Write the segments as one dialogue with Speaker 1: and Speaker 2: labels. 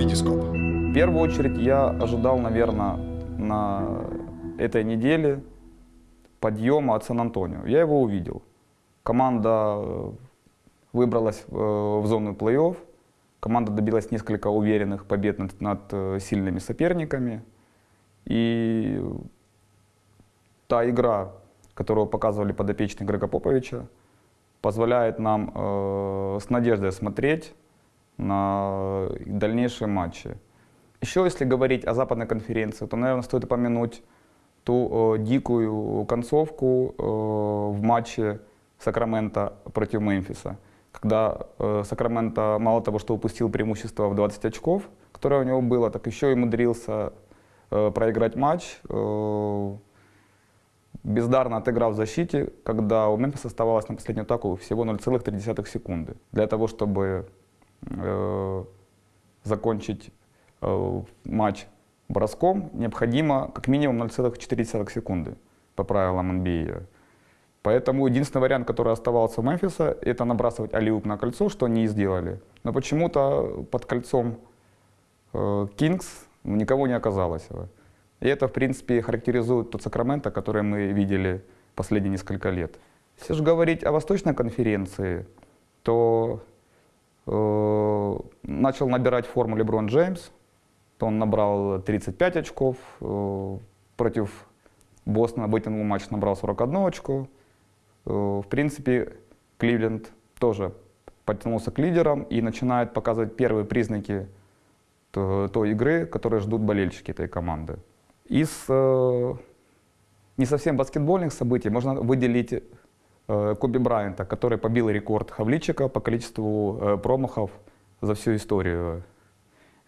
Speaker 1: Витископ.
Speaker 2: В первую очередь я ожидал, наверное, на этой неделе подъема от Сан-Антонио. Я его увидел. Команда э, выбралась э, в зону плей-офф. Команда добилась несколько уверенных побед над, над э, сильными соперниками. И та игра, которую показывали подопечные Грега Поповича, позволяет нам э, с надеждой смотреть на дальнейшие матчи. Еще если говорить о западной конференции, то, наверное, стоит упомянуть ту э, дикую концовку э, в матче Сакрамента против Мемфиса, когда э, Сакраменто мало того, что упустил преимущество в 20 очков, которое у него было, так еще и умудрился э, проиграть матч, э, бездарно отыграв в защите, когда у Мемфиса оставалось на последнюю атаку всего 0,3 секунды. Для того, чтобы э, закончить э, матч броском, необходимо как минимум 0,4 секунды по правилам NBA. Поэтому единственный вариант, который оставался у Мемфиса, это набрасывать алиуп на кольцо, что они и сделали. Но почему-то под кольцом Кингс э, никого не оказалось. И это, в принципе, характеризует тот Сакраменто, который мы видели последние несколько лет. Если же говорить о Восточной конференции, то начал набирать форму Леброн Джеймс. То он набрал 35 очков, э, против Бостона вытянул матч, набрал 41 очко. Э, в принципе, Кливленд тоже подтянулся к лидерам и начинает показывать первые признаки той игры, которые ждут болельщики этой команды. Из э, не совсем баскетбольных событий можно выделить э, Коби Брайанта, который побил рекорд Хавличика по количеству э, промахов за всю историю.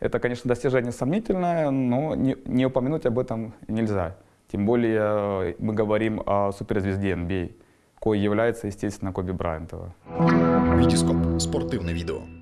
Speaker 2: Это, конечно, достижение сомнительное, но не, упомянуть об этом нельзя. Тем более э, мы говорим о суперзвезде NBA, кой является, естественно, Коби Брайантова.
Speaker 1: Витископ. Спортивне відео.